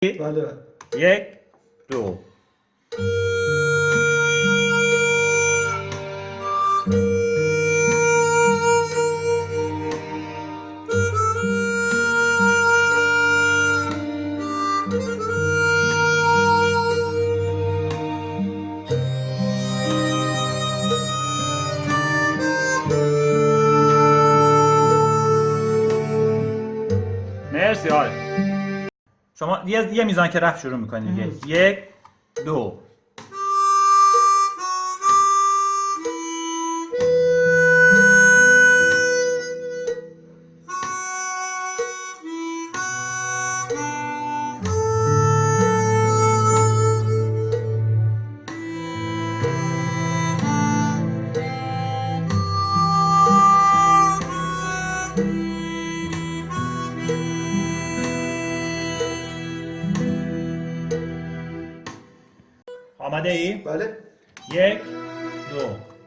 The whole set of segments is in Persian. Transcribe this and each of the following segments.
Warte. Jack, du. شما یه یه میزان که رفت شروع می‌کنید دیگه یک دو. آماده ای؟ بله یک دو عالی شد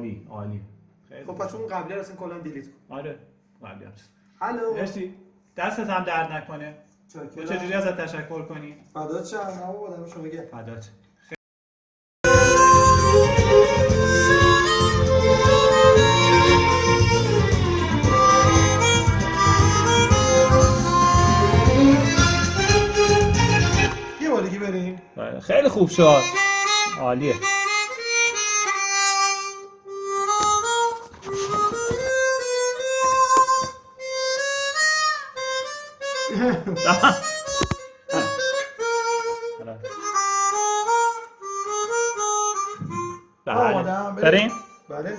عالی عالی. خیلی خب پس اون قبلی رو اصلا کلا دیلیت کن. آره قبلی هم. الو. مرسی. دستت هم درد نکنه. تو چجوری ازت تشکر کنی؟ فدات شم. نه بابا دم شما گرم. فدات. یه بار دیگه بریم. بله، خیلی خوب شد. عالیه. آماده‌ام، بله بریم. بریم بله